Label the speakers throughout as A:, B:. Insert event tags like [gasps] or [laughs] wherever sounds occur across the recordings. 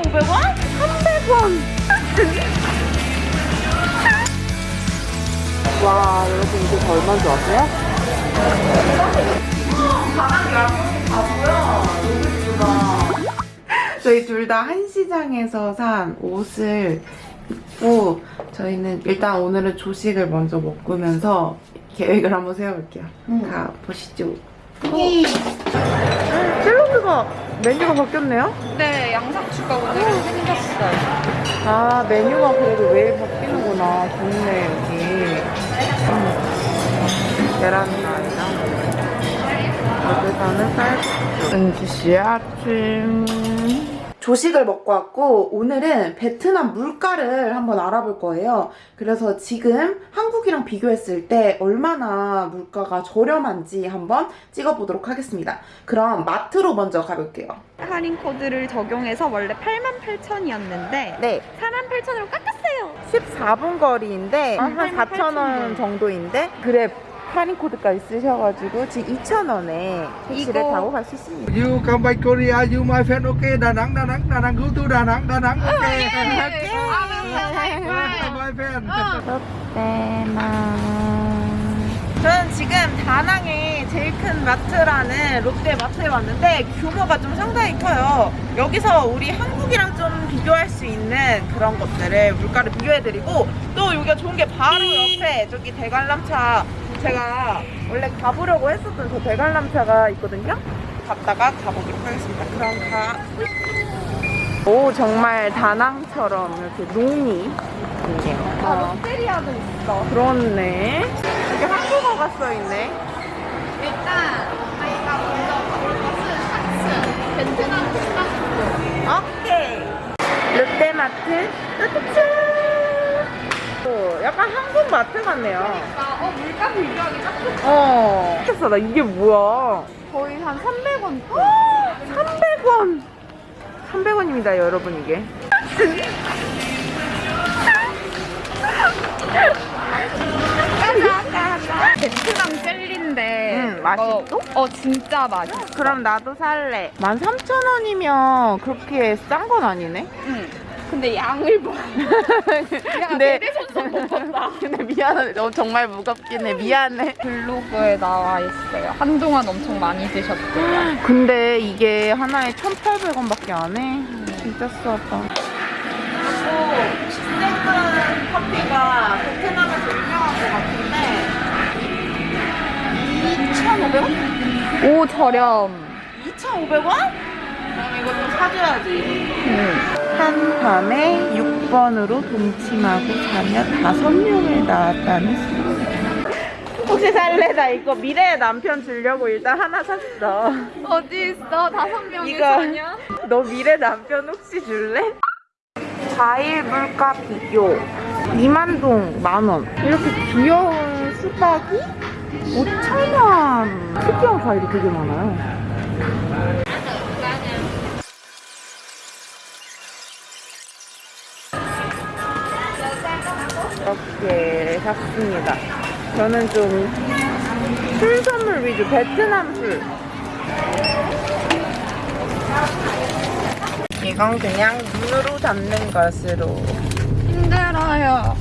A: 3,500원? 300원! [laughs] 와, 여러분 이게 더 얼마인 줄 아세요? 저희 둘 다 한시장에서 산 옷을 입고 저희는 일단 오늘은 조식을 먼저 먹으면서 계획을 한번 세워볼게요. 가 보시죠. 샐러드가 메뉴가 바뀌었네요?
B: 네, 양상추가 오늘은 생겼어요.
A: 아 메뉴가 그래도 매일 바뀌는구나. 좋네 여기. 음. 계란말이랑 여기서는 쌀국수. 은지 씨 아침. 조식을 먹고 왔고 오늘은 베트남 물가를 한번 알아볼 거예요. 그래서 지금 한국이랑 비교했을 때 얼마나 물가가 저렴한지 한번 찍어보도록 하겠습니다. 그럼 마트로 먼저 가볼게요.
B: 할인 코드를 적용해서 원래 88,000이었는데
A: 네,
B: 48,000으로 깎았어요.
A: 14분 거리인데
B: 음,
A: 한 4,000원 정도인데 그래 할인 코드까지 쓰셔가지고 지금 2,000원에 택시를
B: 이거-
A: 타고 갈 수 있습니다.
C: You come back Korea, you my friend, okay? Nẵng, Đà Nẵng, go to Đà Nẵng, Đà Nẵng, okay? Welcome, my friend.
A: 저는 지금 다낭의 제일 큰 마트라는 롯데 마트에 왔는데 규모가 좀 상당히 커요. 여기서 우리 한국이랑 좀 비교할 수 있는 그런 것들을 물가를 비교해드리고 또 여기가 좋은 게 바로 옆에 저기 대관람차 제가 원래 가보려고 했었던 저 대관람차가 있거든요. 갔다가 가보도록 하겠습니다. 그럼 가. 오 정말 다낭처럼 이렇게 농이 있네요.
B: 아, 롯데리아도 있어.
A: 그렇네. 여기 한국어가 써있네.
B: 일단 저희가 먼저 가볼 것은 샤츠, 베트남 샤츠.
A: 오케이. 롯데마트 약간 한국 마트 같네요.
B: 아, 어, 물가 비교하기 딱 좋다.
A: 어. 됐어, 나 이게 뭐야?
B: 거의 한 300원.
A: 300원. 300원입니다, 여러분, 이게.
B: 베트남 젤리인데.
A: 음, 맛있어?
B: 이거- 어, 진짜 맛있어.
A: 그럼 나도 살래. 13,000원이면 그렇게 싼 건 아니네?
B: 응. 근데 양을 봐. [laughs] 야,
A: 근데-. [laughs] 근데 미안해. 너 정말 무겁긴 해. 미안해.
B: 블로그에 나와 있어요. 한동안 엄청 많이 드셨대요. [gasps]
A: 근데 이게 하나에 1,800원밖에 안 해. 진짜 싸다. 그리고 시세큰 커피가 베트남에서 유명한 것 같은데 2,500원?
B: 오, 저렴.
A: 2,500원? 그럼 이거 좀 사줘야지.
B: 응.
A: 한 밤에 6번으로 동침하고 자며 다섯 명을 낳았다는 소리. 혹시 살래? 나 이거 미래의 남편 주려고 일단 하나 샀어.
B: 어디 있어? 다섯 명이
A: 이거.
B: 사냐?
A: 너 미래 남편 혹시 줄래? 과일 물가 비교 2만동 만원 이렇게 귀여운 수박이 5천원 특이한 과일이 되게 많아요 이렇게 샀습니다 저는 좀 술 선물 위주 베트남 술 이건 그냥 눈으로 담는 것으로.
B: 힘들어요.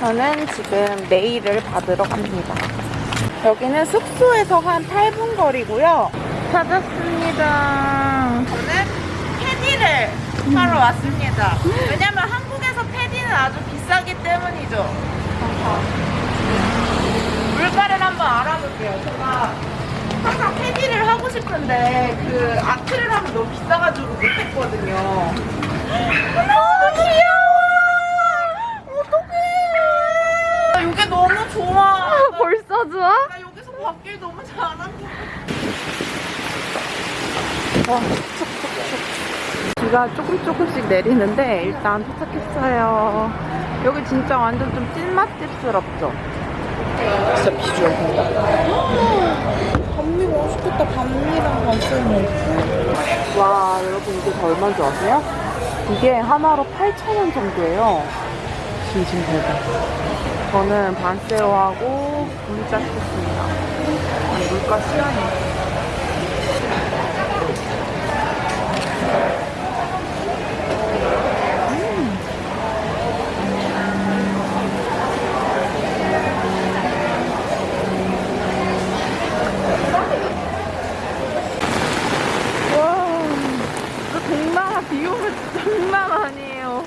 A: 저는 지금 네일을 받으러 갑니다. 여기는 숙소에서 한 8분 거리고요. 찾았습니다. 저는 패디를 사러 왔습니다. 왜냐면 한국에서 패디는 아주 비싸기 때문이죠. 물가를 한번 알아볼게요. 제가 항상 패디를 하고 싶은데 그 아트를 하면 너무 비싸가지고 못했거든요. 너무 귀여워. 어떡해. 이게 너무 좋아. [laughs]
B: 벌써 좋아?
A: 나 여기서 받길 너무 잘한다. 와, 촉촉촉. 비가 조금 조금씩 내리는데 일단 도착했어요. 여기 진짜 완전 좀 찐맛집스럽죠? 진짜 비주얼 대박. 반미 맛있겠다. 반미랑 반쌤이 와, 여러분 이게 다 얼마인 줄 아세요? 이게 하나로 8,000원 정도예요. 진심 대박. 저는 반세로하고 분짜 시켰습니다. 아니, 물가 시원해. 비용은 장난 아니에요.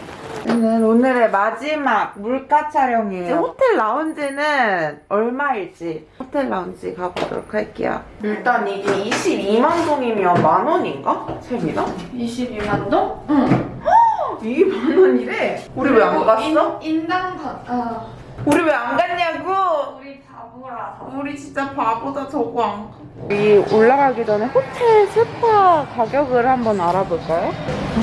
A: 저는 오늘의 마지막 물가 촬영이에요. 호텔 라운지는 얼마일지 호텔 라운지 가보도록 할게요. 일단 이게 22만 동이면 만 원인가? 세미나?
B: 22만 동?
A: 2만 원이래. 우리 왜 안 갔어?
B: 인당 반. 아,
A: 우리 왜 안 갔냐고?
B: 우리.
A: 우리 진짜 바보다 저거 안 가. 여기 올라가기 전에 호텔 스파 가격을 한번 알아볼까요?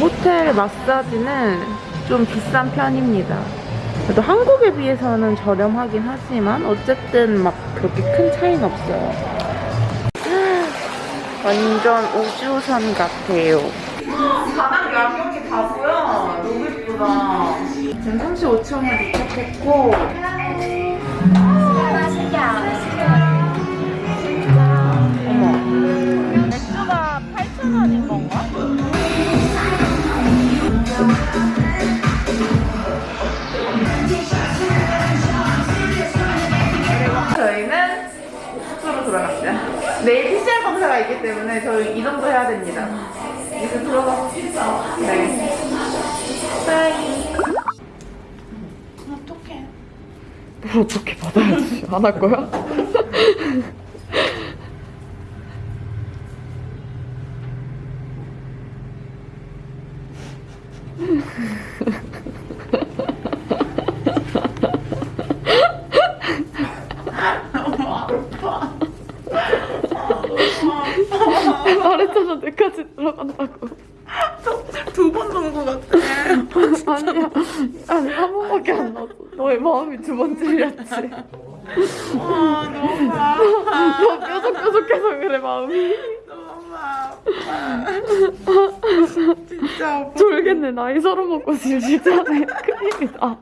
A: 호텔 마사지는 좀 비싼 편입니다. 그래도 한국에 비해서는 저렴하긴 하지만 어쨌든 막 그렇게 큰 차이는 없어요. 완전 우주선 같아요. 바닥 야경이 다 보여. 너무 예쁘다. 지금 35층에 도착했고 저희는. 내일 PCR 검사가 있기 때문에 저희 이 정도 해야 됩니다. 이제 들어갑시다. 네. 빠이.
B: 뭘 어떻게 받아야지? 안 할 거야? 말했잖아 내까지 들어간다고
A: 두 번 정도 같아.
B: 아니야 아니 한 번밖에 안 나왔어 너의 마음이 두 번 찔렸지
A: 아, 너무 [laughs] 아파.
B: 너 뾰족뾰족해서 그래 마음이
A: 너무 아파. [laughs] 진짜 아파.
B: 졸겠네 나이 서른 먹고 짜네 큰일이다